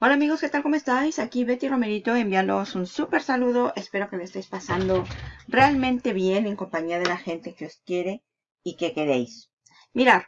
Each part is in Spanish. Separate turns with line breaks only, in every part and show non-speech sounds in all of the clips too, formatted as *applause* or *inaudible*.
Hola amigos, ¿qué tal? ¿Cómo estáis? Aquí Betty Romerito enviándoos un súper saludo. Espero que me estéis pasando realmente bien en compañía de la gente que os quiere y que queréis. Mirad,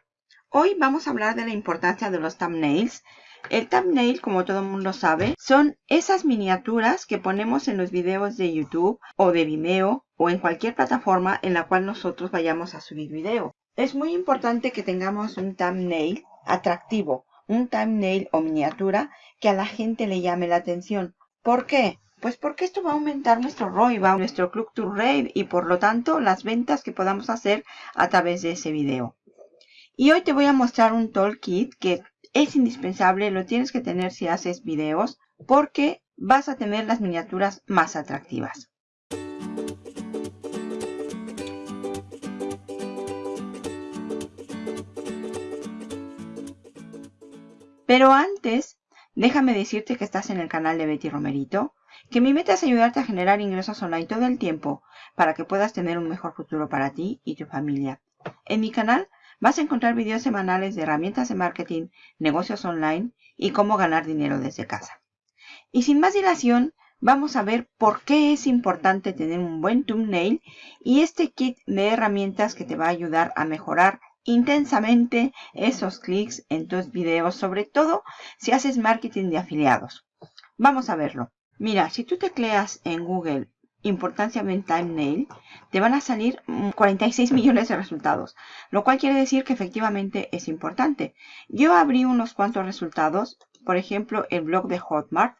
hoy vamos a hablar de la importancia de los thumbnails. El thumbnail, como todo el mundo sabe, son esas miniaturas que ponemos en los videos de YouTube o de Vimeo o en cualquier plataforma en la cual nosotros vayamos a subir video. Es muy importante que tengamos un thumbnail atractivo un thumbnail o miniatura que a la gente le llame la atención. ¿Por qué? Pues porque esto va a aumentar nuestro ROI, nuestro Click to Rate y por lo tanto las ventas que podamos hacer a través de ese video. Y hoy te voy a mostrar un toolkit que es indispensable, lo tienes que tener si haces videos porque vas a tener las miniaturas más atractivas. Pero antes, déjame decirte que estás en el canal de Betty Romerito, que mi meta es ayudarte a generar ingresos online todo el tiempo para que puedas tener un mejor futuro para ti y tu familia. En mi canal vas a encontrar videos semanales de herramientas de marketing, negocios online y cómo ganar dinero desde casa. Y sin más dilación, vamos a ver por qué es importante tener un buen thumbnail y este kit de herramientas que te va a ayudar a mejorar intensamente esos clics en tus videos, sobre todo si haces marketing de afiliados. Vamos a verlo. Mira, si tú tecleas en Google importancia en thumbnail, te van a salir 46 millones de resultados, lo cual quiere decir que efectivamente es importante. Yo abrí unos cuantos resultados, por ejemplo, el blog de Hotmart,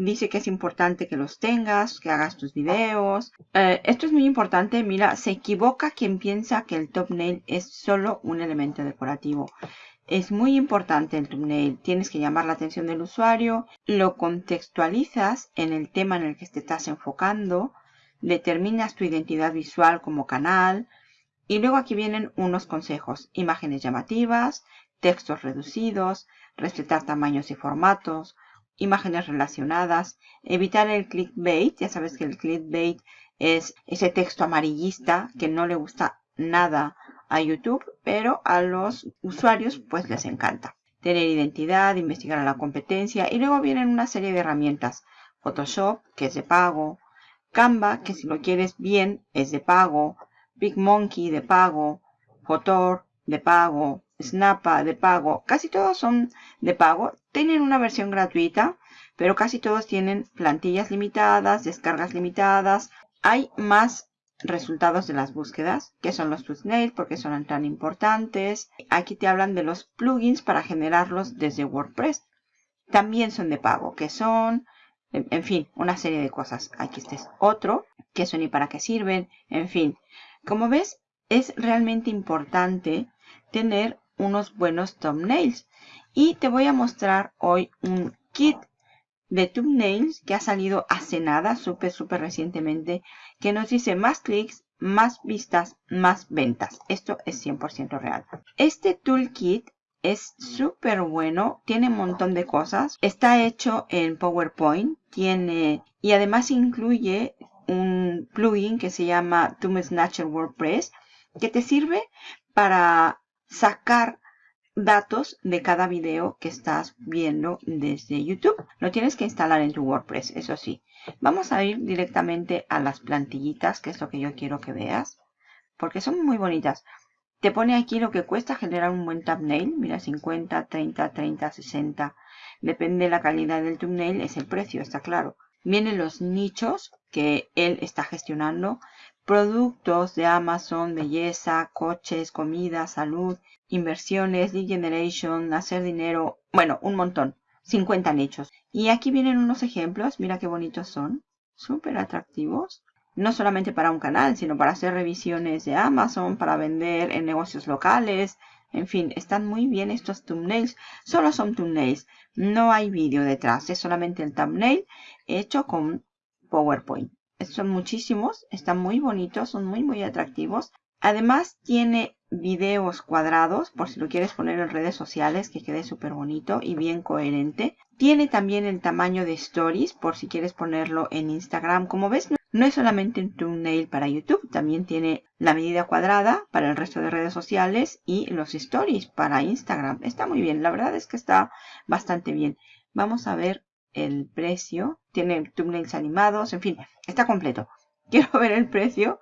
Dice que es importante que los tengas, que hagas tus videos. Eh, esto es muy importante. Mira, se equivoca quien piensa que el thumbnail es solo un elemento decorativo. Es muy importante el thumbnail. Tienes que llamar la atención del usuario. Lo contextualizas en el tema en el que te estás enfocando. Determinas tu identidad visual como canal. Y luego aquí vienen unos consejos. Imágenes llamativas, textos reducidos, respetar tamaños y formatos, imágenes relacionadas, evitar el clickbait, ya sabes que el clickbait es ese texto amarillista que no le gusta nada a YouTube, pero a los usuarios pues les encanta. Tener identidad, investigar a la competencia y luego vienen una serie de herramientas. Photoshop, que es de pago, Canva, que si lo quieres bien es de pago, PicMonkey de pago, Photor de pago, Snappa de pago, casi todos son de pago. Tienen una versión gratuita, pero casi todos tienen plantillas limitadas, descargas limitadas. Hay más resultados de las búsquedas, que son los thumbnails, porque son tan importantes. Aquí te hablan de los plugins para generarlos desde WordPress. También son de pago, que son, en fin, una serie de cosas. Aquí este es otro, que son y para qué sirven, en fin. Como ves, es realmente importante tener unos buenos thumbnails. Y te voy a mostrar hoy un kit de thumbnails que ha salido hace nada, súper, súper recientemente, que nos dice más clics, más vistas, más ventas. Esto es 100% real. Este toolkit es súper bueno, tiene un montón de cosas. Está hecho en PowerPoint, tiene y además incluye un plugin que se llama Thumb Snatcher WordPress que te sirve para sacar datos de cada video que estás viendo desde YouTube. Lo tienes que instalar en tu WordPress, eso sí. Vamos a ir directamente a las plantillitas, que es lo que yo quiero que veas. Porque son muy bonitas. Te pone aquí lo que cuesta generar un buen thumbnail. Mira, 50, 30, 30, 60. Depende de la calidad del thumbnail, es el precio, está claro. Vienen los nichos que él está gestionando productos de Amazon, belleza, coches, comida, salud, inversiones, lead generation, hacer dinero, bueno, un montón, 50 nichos. Y aquí vienen unos ejemplos, mira qué bonitos son, súper atractivos. No solamente para un canal, sino para hacer revisiones de Amazon, para vender en negocios locales. En fin, están muy bien estos thumbnails. Solo son thumbnails. No hay vídeo detrás. Es solamente el thumbnail hecho con PowerPoint son muchísimos, están muy bonitos, son muy muy atractivos. Además tiene videos cuadrados por si lo quieres poner en redes sociales que quede súper bonito y bien coherente. Tiene también el tamaño de stories por si quieres ponerlo en Instagram. Como ves No es solamente un thumbnail para YouTube, también tiene la medida cuadrada para el resto de redes sociales y los stories para Instagram. Está muy bien, la verdad es que está bastante bien. Vamos a ver el precio. Tiene thumbnails animados, en fin, está completo. *laughs* Quiero ver el precio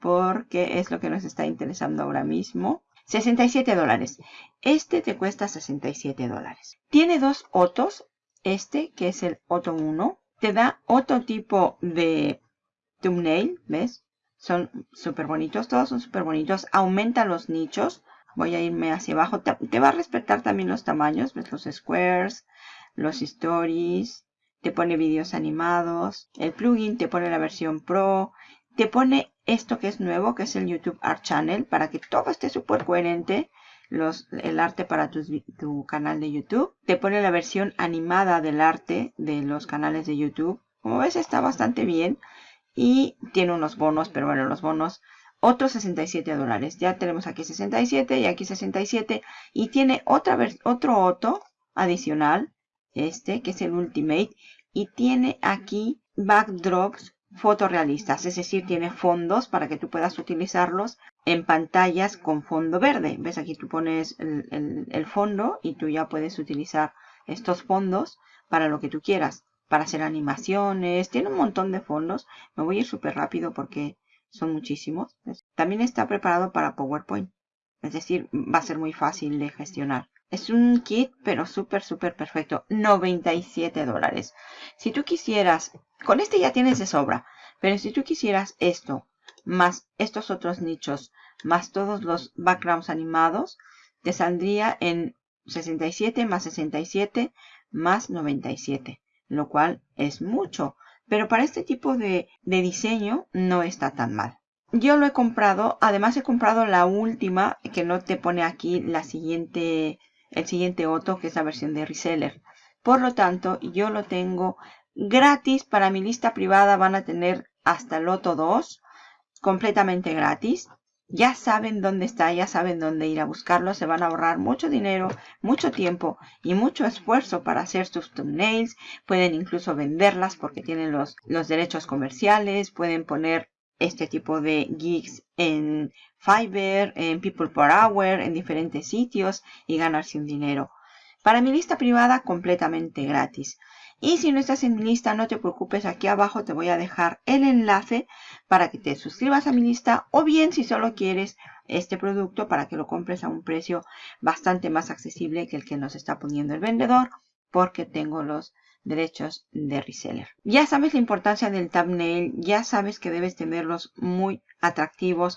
porque es lo que nos está interesando ahora mismo. 67 dólares. Este te cuesta 67 dólares. Tiene dos Otos. Este, que es el Otto 1, te da otro tipo de thumbnail, ¿ves? Son súper bonitos, todos son súper bonitos. Aumenta los nichos. Voy a irme hacia abajo. Te, va a respetar también los tamaños, ¿ves? Los squares, los stories. Te pone vídeos animados. El plugin te pone la versión Pro. Te pone esto que es nuevo, que es el YouTube Art Channel, para que todo esté súper coherente. Los, el arte para tu canal de YouTube. Te pone la versión animada del arte de los canales de YouTube. Como ves está bastante bien. Y tiene unos bonos, pero bueno, los bonos, otros 67 dólares. Ya tenemos aquí 67 y aquí 67. Y tiene otra otro otro adicional, este, que es el Ultimate. Y tiene aquí backdrops fotorrealistas, es decir, tiene fondos para que tú puedas utilizarlos en pantallas con fondo verde. ¿Ves? Aquí tú pones el, fondo y tú ya puedes utilizar estos fondos para lo que tú quieras, para hacer animaciones, tiene un montón de fondos. Me voy a ir súper rápido porque son muchísimos. También está preparado para PowerPoint, es decir, va a ser muy fácil de gestionar. Es un kit, pero súper, súper perfecto. 97 dólares. Si tú quisieras, con este ya tienes de sobra, pero si tú quisieras esto, más estos otros nichos, más todos los backgrounds animados, te saldría en 67 más 67 más 97, lo cual es mucho. Pero para este tipo de, de diseño no está tan mal. Yo lo he comprado, además he comprado la última, que no te pone aquí la siguiente el siguiente Otto, que es la versión de reseller. Por lo tanto, yo lo tengo gratis para mi lista privada. Van a tener hasta el Otto 2 completamente gratis. Ya saben dónde está, ya saben dónde ir a buscarlo. Se van a ahorrar mucho dinero, mucho tiempo y mucho esfuerzo para hacer sus thumbnails. Pueden incluso venderlas porque tienen los, los derechos comerciales. Pueden poner este tipo de gigs en Fiverr, en People Per Hour, en diferentes sitios y ganarse un dinero. Para mi lista privada completamente gratis. Y si no estás en mi lista, no te preocupes, aquí abajo te voy a dejar el enlace para que te suscribas a mi lista o bien si solo quieres este producto para que lo compres a un precio bastante más accesible que el que nos está poniendo el vendedor porque tengo los derechos de reseller. Ya sabes la importancia del thumbnail, ya sabes que debes tenerlos muy atractivos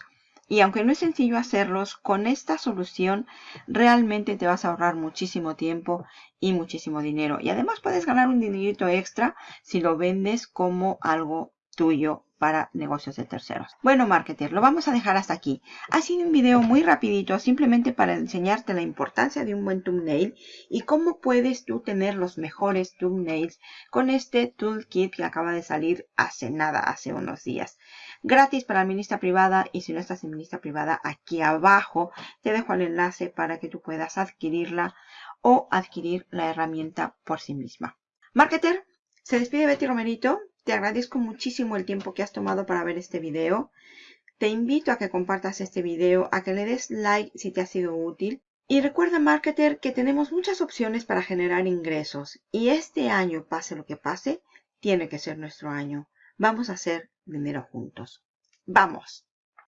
y aunque no es sencillo hacerlos, con esta solución realmente te vas a ahorrar muchísimo tiempo y muchísimo dinero. Y además puedes ganar un dinerito extra si lo vendes como algo tuyo para negocios de terceros. Bueno, marketer, lo vamos a dejar hasta aquí. Ha sido un video muy rapidito, simplemente para enseñarte la importancia de un buen thumbnail y cómo puedes tú tener los mejores thumbnails con este toolkit que acaba de salir hace nada, hace unos días. Gratis para mi lista privada y si no estás en mi lista privada, aquí abajo te dejo el enlace para que tú puedas adquirirla o adquirir la herramienta por sí misma. Marketer, se despide Betty Romerito. Te agradezco muchísimo el tiempo que has tomado para ver este video. Te invito a que compartas este video, a que le des like si te ha sido útil. Y recuerda, marketer, que tenemos muchas opciones para generar ingresos. Y este año, pase lo que pase, tiene que ser nuestro año. Vamos a hacer dinero juntos. ¡Vamos!